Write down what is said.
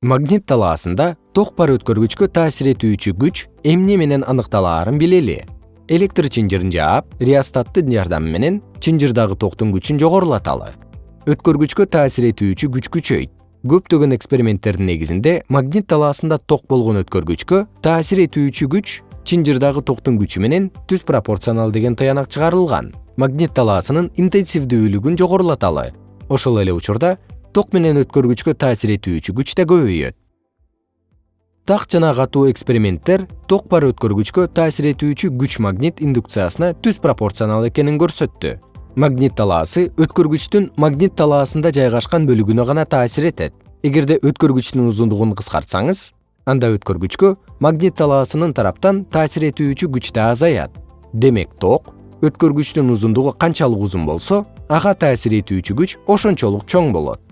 магнит талаасында ток бар өткөргүчкө таасир этүүчү күч эмне менен аныкталаарын билели. Электр чынжырын жаап реостаттын жардамы менен чынжырдагы токтун күчүн жогорулаталы. Өткөргүчкө таасир этүүчү күч күчөйт. Көптөгөн эксперименттердин негизинде магнит талаасында ток болгон өткөргүчкө таасир этүүчү күч чынжырдагы токтун күчү менен түз пропорционал деген тыянак чыгарылган. Магнит талаасынын интенсивдүүлүгүн жогорулаталы. Ошол эле учурда ток менен өткөргүчкө таасир этүүчү күч да көбөйөт. Так жана катуу эксперименттер ток бар өткөргүчкө таасир этүүчү күч магнит индукциясына түз пропорционал экенин көрсөттү. Магнит талаасы өткөргүчтүн магнит талаасында жайгашкан бөлүгүнө гана таасир этет. Эгерде өткөргүчтүн узундугун кыскартсаңыз анда өткөргүчкө магнит талаасынын тараптан таасир этүүчү күч да азаят. Демек ток өткөргүчтүн узундугу канчалык узун болсо ага таасир этүүчү күч ошончолук чоң болот